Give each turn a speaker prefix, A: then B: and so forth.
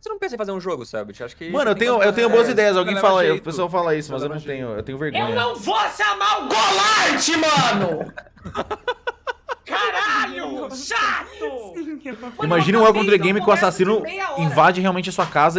A: Você não pensa em fazer um jogo, sabe? Acho que.
B: Mano, eu tenho, eu tenho boas
A: é,
B: ideias. Alguém fala,
C: jeito.
B: o pessoal fala isso, mas eu não tenho, eu tenho vergonha.
D: Eu não vou chamar o Golart, mano! Caralho! Chato!
B: Imagina um
D: Elcon
B: Game que o assassino invade realmente a sua casa